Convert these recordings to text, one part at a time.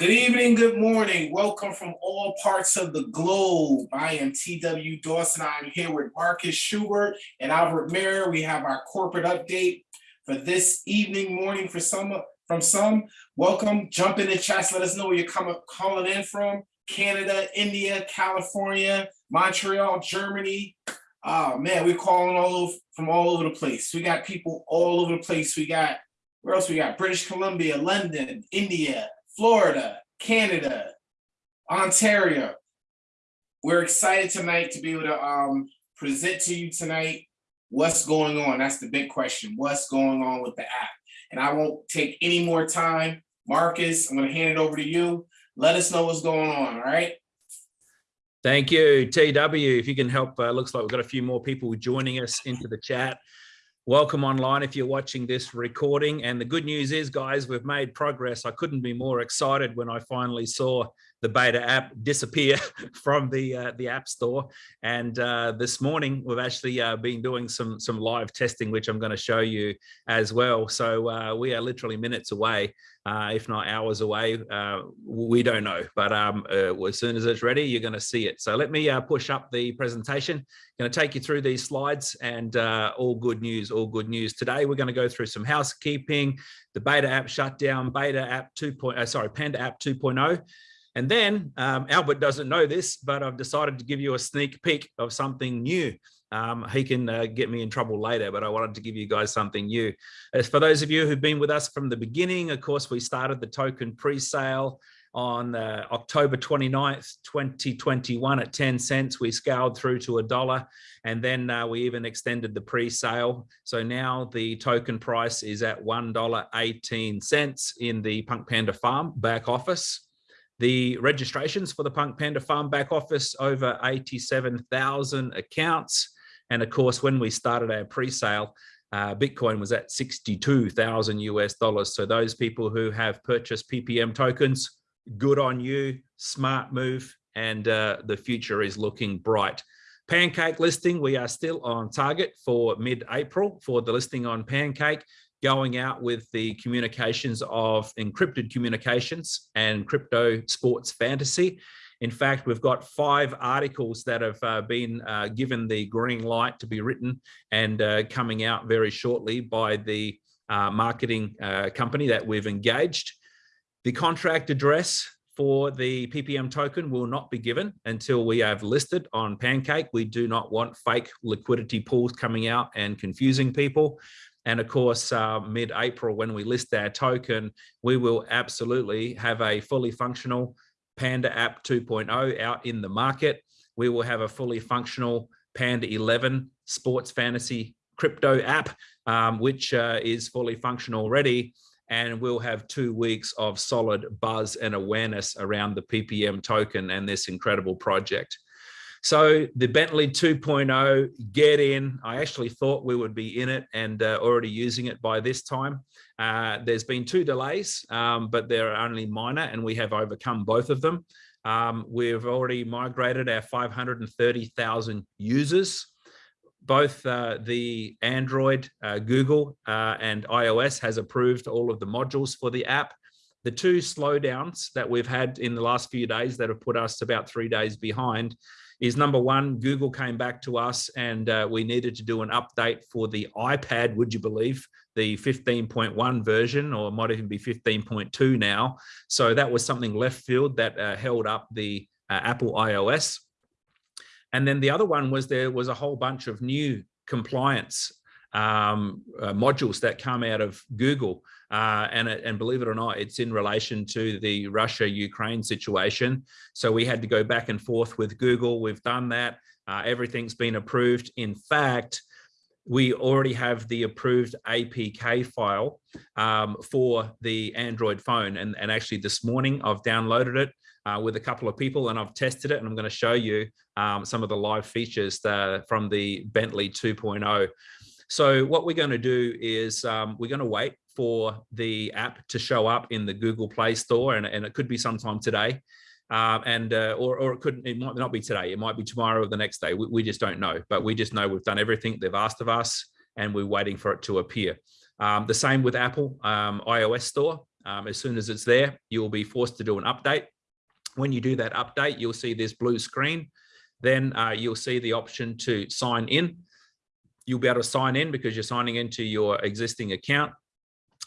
Good evening, good morning. Welcome from all parts of the globe. I am TW Dawson. I'm here with Marcus Schubert and Albert Mayer. We have our corporate update for this evening, morning for some from some. Welcome. Jump in the chats. Let us know where you're coming calling in from. Canada, India, California, Montreal, Germany. Oh man, we're calling all over from all over the place. We got people all over the place. We got where else we got? British Columbia, London, India, Florida, Canada, Ontario. We're excited tonight to be able to um, present to you tonight what's going on. That's the big question. What's going on with the app? And I won't take any more time. Marcus, I'm going to hand it over to you. Let us know what's going on. All right. Thank you, TW. If you can help, uh, looks like we've got a few more people joining us into the chat. Welcome online if you're watching this recording. And the good news is, guys, we've made progress. I couldn't be more excited when I finally saw the beta app disappear from the uh, the app store. And uh, this morning we've actually uh, been doing some some live testing which I'm going to show you as well. So uh, we are literally minutes away uh, if not hours away. Uh, we don't know but um, as soon as it's ready you're going to see it. So let me push up the presentation. Going to take you through these slides and all good news all good news. Today we're going to go through some housekeeping the beta app shutdown beta app 2. sorry panda app 2.0 and then um, Albert doesn't know this, but I've decided to give you a sneak peek of something new. Um, he can uh, get me in trouble later, but I wanted to give you guys something new. As for those of you who've been with us from the beginning, of course, we started the token pre-sale on uh, October 29th, 2021 at 10 cents. We scaled through to a dollar and then uh, we even extended the pre-sale. So now the token price is at $1.18 in the Punk Panda Farm back office. The registrations for the Punk Panda Farm back office, over 87,000 accounts. And of course, when we started our pre-sale, uh, Bitcoin was at 62,000 US dollars. So those people who have purchased PPM tokens, good on you, smart move, and uh, the future is looking bright. Pancake listing, we are still on target for mid-April for the listing on Pancake going out with the communications of encrypted communications and crypto sports fantasy. In fact, we've got five articles that have uh, been uh, given the green light to be written and uh, coming out very shortly by the uh, marketing uh, company that we've engaged. The contract address for the PPM token will not be given until we have listed on Pancake. We do not want fake liquidity pools coming out and confusing people. And of course, uh, mid-April, when we list our token, we will absolutely have a fully functional Panda app 2.0 out in the market. We will have a fully functional Panda 11 sports fantasy crypto app, um, which uh, is fully functional already. And we'll have two weeks of solid buzz and awareness around the PPM token and this incredible project. So the Bentley 2.0, get in. I actually thought we would be in it and uh, already using it by this time. Uh, there's been two delays, um, but they're only minor and we have overcome both of them. Um, we've already migrated our 530,000 users. Both uh, the Android, uh, Google uh, and iOS has approved all of the modules for the app the two slowdowns that we've had in the last few days that have put us about three days behind is number one, Google came back to us and uh, we needed to do an update for the iPad, would you believe, the 15.1 version, or it might even be 15.2 now. So that was something left field that uh, held up the uh, Apple iOS. And then the other one was there was a whole bunch of new compliance um, uh, modules that come out of Google. Uh, and, and believe it or not, it's in relation to the Russia-Ukraine situation. So we had to go back and forth with Google. We've done that. Uh, everything's been approved. In fact, we already have the approved APK file um, for the Android phone. And, and actually this morning I've downloaded it uh, with a couple of people and I've tested it and I'm going to show you um, some of the live features uh, from the Bentley 2.0. So what we're going to do is um, we're going to wait for the app to show up in the Google Play Store, and, and it could be sometime today. Uh, and uh, or, or it could it might not be today it might be tomorrow or the next day we, we, just don't know but we just know we've done everything they've asked of us and we're waiting for it to appear um, the same with apple um, ios store Um, as soon as it's there, you'll be forced to do an update. When you do that update, you'll see this blue screen. Then uh, you'll see the option to sign in. You'll be able to sign in because you're signing into your existing account.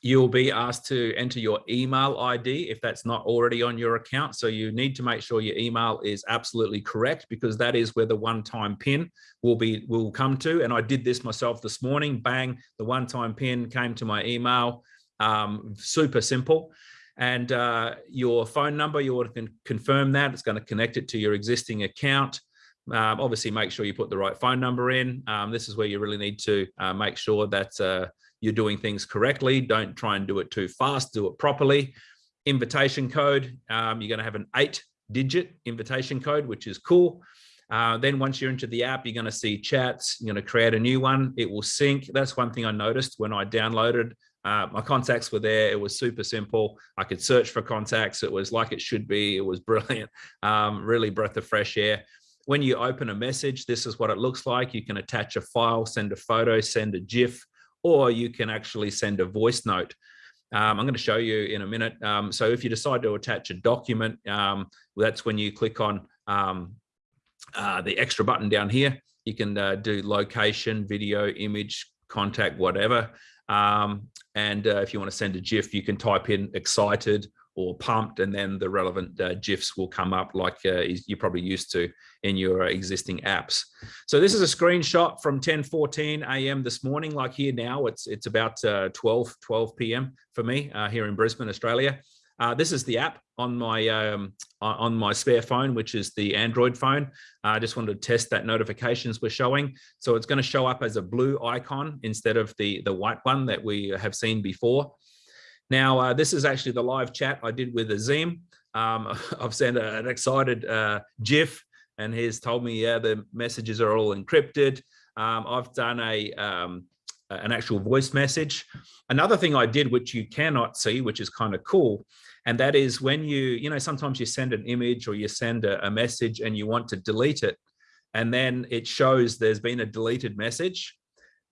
You'll be asked to enter your email ID if that's not already on your account. So you need to make sure your email is absolutely correct because that is where the one-time pin will be will come to. And I did this myself this morning. Bang, the one-time pin came to my email. Um, super simple. And uh, your phone number, you want to confirm that. It's going to connect it to your existing account. Um, obviously, make sure you put the right phone number in. Um, this is where you really need to uh, make sure that uh, you're doing things correctly. Don't try and do it too fast, do it properly. Invitation code, um, you're going to have an eight digit invitation code, which is cool. Uh, then once you're into the app, you're going to see chats. You're going to create a new one. It will sync. That's one thing I noticed when I downloaded. Uh, my contacts were there. It was super simple. I could search for contacts. It was like it should be. It was brilliant. Um, really breath of fresh air. When you open a message, this is what it looks like. You can attach a file, send a photo, send a GIF, or you can actually send a voice note. Um, I'm going to show you in a minute. Um, so if you decide to attach a document, um, that's when you click on um, uh, the extra button down here. You can uh, do location, video, image, contact, whatever. Um, and uh, if you want to send a GIF, you can type in excited or pumped, and then the relevant uh, GIFs will come up like uh, you're probably used to in your existing apps. So this is a screenshot from 10:14 a.m. this morning. Like here now, it's it's about uh, 12 12 p.m. for me uh, here in Brisbane, Australia. Uh, this is the app on my um, on my spare phone, which is the Android phone. I just wanted to test that notifications were showing. So it's going to show up as a blue icon instead of the the white one that we have seen before. Now, uh, this is actually the live chat I did with Azim. Um, I've sent a, an excited uh, GIF and he's told me, yeah, the messages are all encrypted. Um, I've done a um, an actual voice message. Another thing I did, which you cannot see, which is kind of cool, and that is when you, you know, sometimes you send an image or you send a, a message and you want to delete it, and then it shows there's been a deleted message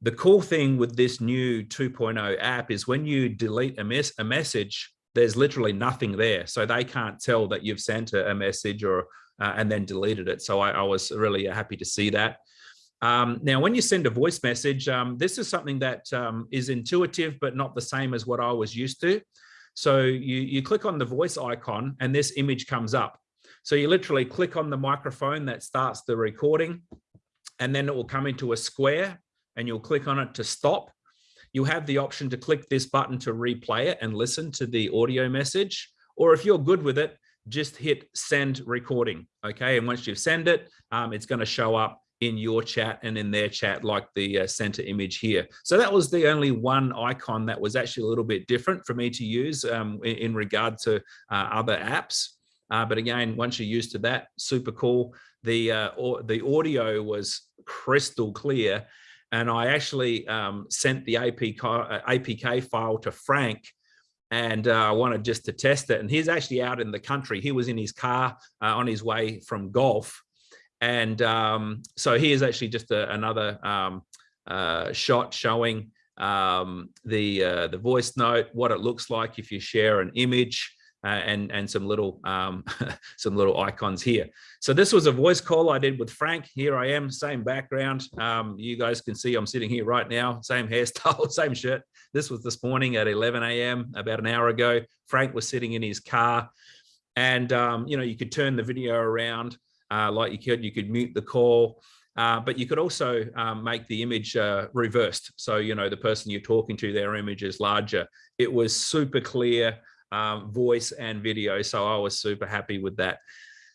the cool thing with this new 2.0 app is when you delete a, mes a message, there's literally nothing there. So they can't tell that you've sent a, a message or uh, and then deleted it. So I, I was really happy to see that. Um, now, when you send a voice message, um, this is something that um, is intuitive, but not the same as what I was used to. So you, you click on the voice icon and this image comes up. So you literally click on the microphone that starts the recording and then it will come into a square and you'll click on it to stop. You'll have the option to click this button to replay it and listen to the audio message. Or if you're good with it, just hit send recording. Okay. And once you've sent it, um, it's going to show up in your chat and in their chat like the uh, center image here. So that was the only one icon that was actually a little bit different for me to use um, in, in, regard to uh, other apps. Uh, but again, once you're used to that, super cool. The, uh, or, the audio was crystal clear and I actually um, sent the APK, uh, APK file to Frank and uh, I wanted just to test it. And he's actually out in the country. He was in his car uh, on his way from golf. And um, so here's actually just a, another um, uh, shot showing um, the, uh, the voice note, what it looks like if you share an image uh, and and some little um, some little icons here. So this was a voice call I did with Frank. Here I am, same background. Um, you guys can see I'm sitting here right now, same hairstyle, same shirt. This was this morning at 11 a.m. about an hour ago. Frank was sitting in his car, and um, you know you could turn the video around uh, like you could. You could mute the call. Uh, but you could also um, make the image uh, reversed. So, you know, the person you're talking to, their image is larger. It was super clear um, voice and video. So I was super happy with that.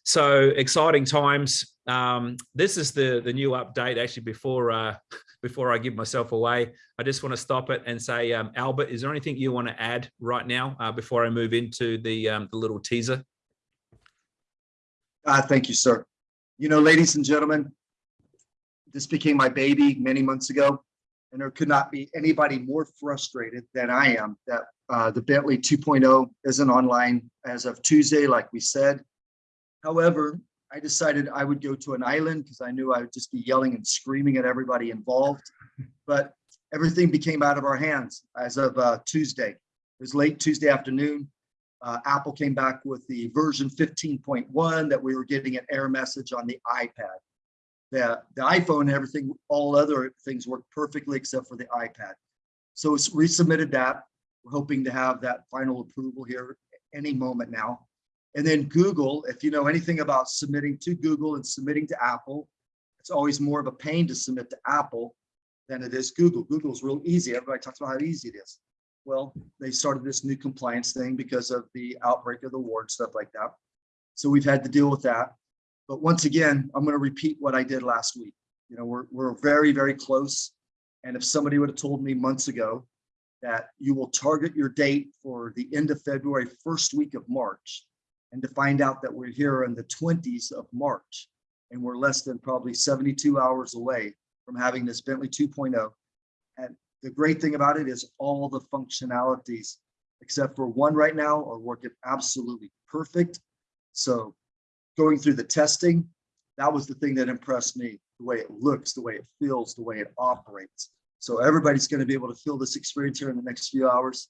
So exciting times. Um, this is the, the new update actually before, uh, before I give myself away. I just want to stop it and say, um, Albert, is there anything you want to add right now uh, before I move into the, um, the little teaser? Uh, thank you, sir. You know, ladies and gentlemen, this became my baby many months ago, and there could not be anybody more frustrated than I am that uh, the Bentley 2.0 isn't online as of Tuesday, like we said. However, I decided I would go to an island because I knew I would just be yelling and screaming at everybody involved. But everything became out of our hands as of uh, Tuesday. It was late Tuesday afternoon. Uh, Apple came back with the version 15.1 that we were getting an error message on the iPad. The, the iPhone and everything, all other things work perfectly except for the iPad. So it's resubmitted that. We're hoping to have that final approval here any moment now. And then Google, if you know anything about submitting to Google and submitting to Apple, it's always more of a pain to submit to Apple than it is Google. Google's real easy. Everybody talks about how easy it is. Well, they started this new compliance thing because of the outbreak of the war and stuff like that. So we've had to deal with that. But once again, I'm going to repeat what I did last week. You know, we're, we're very, very close. And if somebody would have told me months ago that you will target your date for the end of February, first week of March, and to find out that we're here in the 20s of March, and we're less than probably 72 hours away from having this Bentley 2.0. And the great thing about it is all the functionalities, except for one right now, are working absolutely perfect. So going through the testing, that was the thing that impressed me, the way it looks, the way it feels, the way it operates. So everybody's going to be able to feel this experience here in the next few hours.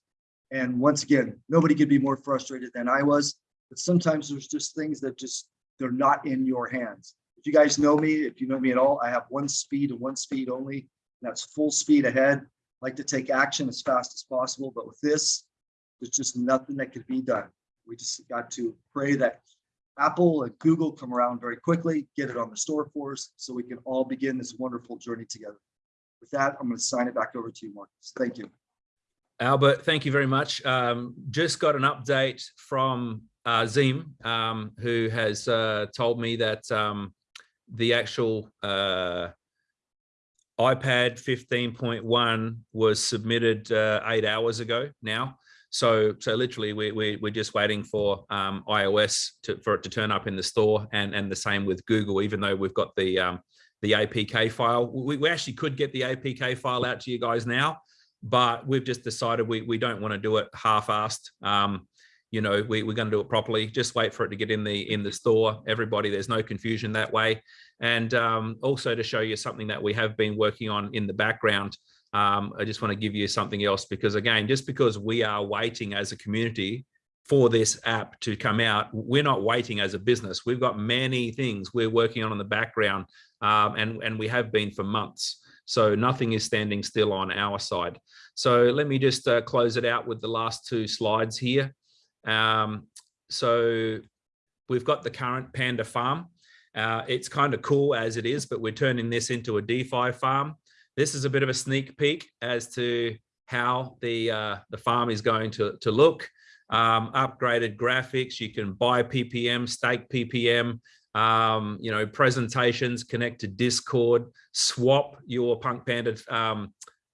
And once again, nobody could be more frustrated than I was, but sometimes there's just things that just, they're not in your hands. If you guys know me, if you know me at all, I have one speed and one speed only. That's full speed ahead. like to take action as fast as possible, but with this, there's just nothing that could be done. We just got to pray that Apple and Google come around very quickly, get it on the store for us, so we can all begin this wonderful journey together. With that, I'm going to sign it back over to you, Marcus. Thank you. Albert, thank you very much. Um, just got an update from uh, Zim, um, who has uh, told me that um, the actual uh, iPad 15.1 was submitted uh, eight hours ago now. So, so literally, we, we, we're just waiting for um, iOS to, for it to turn up in the store, and and the same with Google. Even though we've got the um, the APK file, we, we actually could get the APK file out to you guys now, but we've just decided we we don't want to do it half-assed. Um, you know, we, we're going to do it properly. Just wait for it to get in the in the store. Everybody, there's no confusion that way. And um, also to show you something that we have been working on in the background. Um, I just want to give you something else because again, just because we are waiting as a community for this app to come out, we're not waiting as a business. We've got many things we're working on in the background um, and, and we have been for months. So nothing is standing still on our side. So let me just uh, close it out with the last two slides here. Um, so we've got the current Panda farm. Uh, it's kind of cool as it is, but we're turning this into a DeFi farm. This is a bit of a sneak peek as to how the uh, the farm is going to, to look. Um, upgraded graphics, you can buy PPM, stake PPM, um, you know, presentations, connect to Discord, swap your Punk Panda um,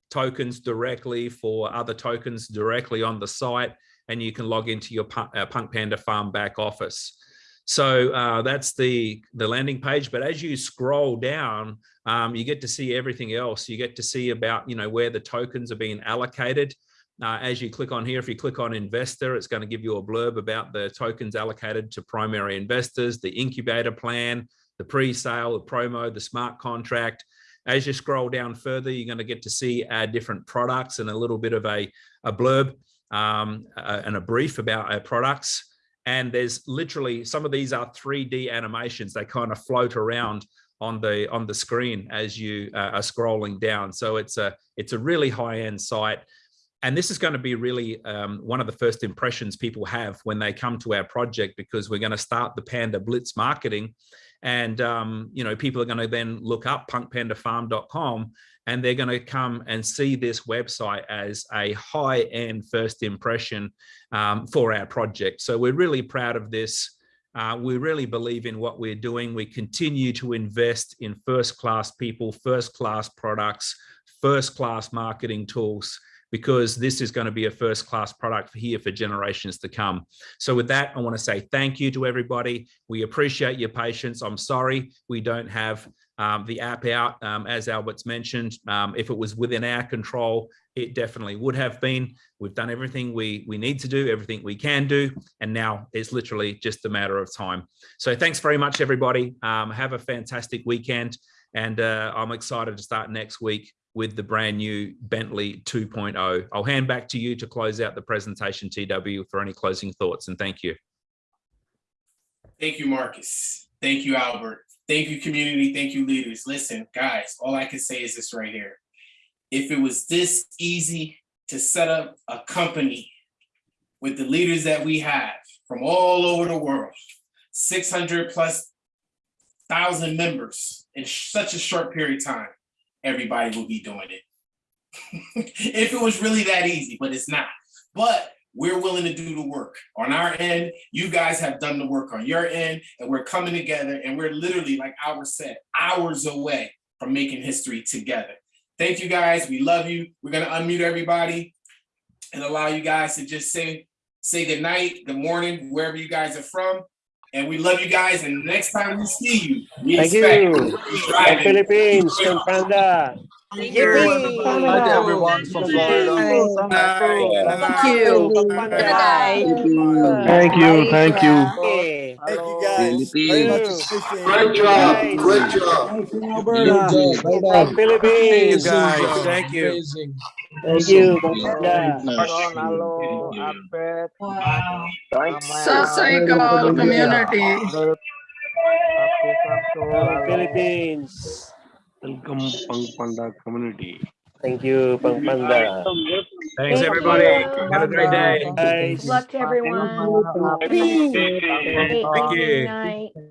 tokens directly for other tokens directly on the site and you can log into your uh, Punk Panda Farm back office. So uh, that's the, the landing page. But as you scroll down, um, you get to see everything else. You get to see about, you know, where the tokens are being allocated. Uh, as you click on here, if you click on investor, it's going to give you a blurb about the tokens allocated to primary investors, the incubator plan, the pre-sale, the promo, the smart contract. As you scroll down further, you're going to get to see our different products and a little bit of a, a blurb um, uh, and a brief about our products. And there's literally some of these are 3D animations. They kind of float around on the on the screen as you uh, are scrolling down. So it's a it's a really high end site. And this is going to be really um, one of the first impressions people have when they come to our project because we're going to start the Panda Blitz marketing. And, um, you know, people are going to then look up punkpandafarm.com and they're going to come and see this website as a high-end first impression um, for our project. So we're really proud of this. Uh, we really believe in what we're doing. We continue to invest in first-class people, first-class products, first-class marketing tools, because this is going to be a first class product here for generations to come. So with that, I want to say thank you to everybody. We appreciate your patience. I'm sorry we don't have um, the app out, um, as Albert's mentioned. Um, if it was within our control, it definitely would have been. We've done everything we, we need to do, everything we can do, and now it's literally just a matter of time. So thanks very much, everybody. Um, have a fantastic weekend. And uh, I'm excited to start next week with the brand new Bentley 2.0. I'll hand back to you to close out the presentation, TW, for any closing thoughts. And thank you. Thank you, Marcus. Thank you, Albert. Thank you, community. Thank you, leaders. Listen, guys, all I can say is this right here. If it was this easy to set up a company with the leaders that we have from all over the world, 600 plus thousand members in such a short period of time, everybody will be doing it. if it was really that easy, but it's not. But we're willing to do the work on our end. You guys have done the work on your end, and we're coming together. And we're literally, like Albert said, hours away from making history together. Thank you guys. We love you. We're gonna unmute everybody and allow you guys to just say say good night, good morning, wherever you guys are from. And we love you guys. And next time we see you, we Thank expect you. you to be driving. Philippines, Pampanga. Thank you. Hi to everyone from Florida. Thank you. Thank you, thank you. Thank you guys. Very much appreciated. Great job, great job. From Philippines. guys. Thank you. Amazing. Thank you, Pampanga. Sasaiko community. From Philippines. Welcome Pampanda community. Thank you, Pampanga. Thanks, everybody. Have a great day. Guys. Luck to everyone. Thank you. Good night.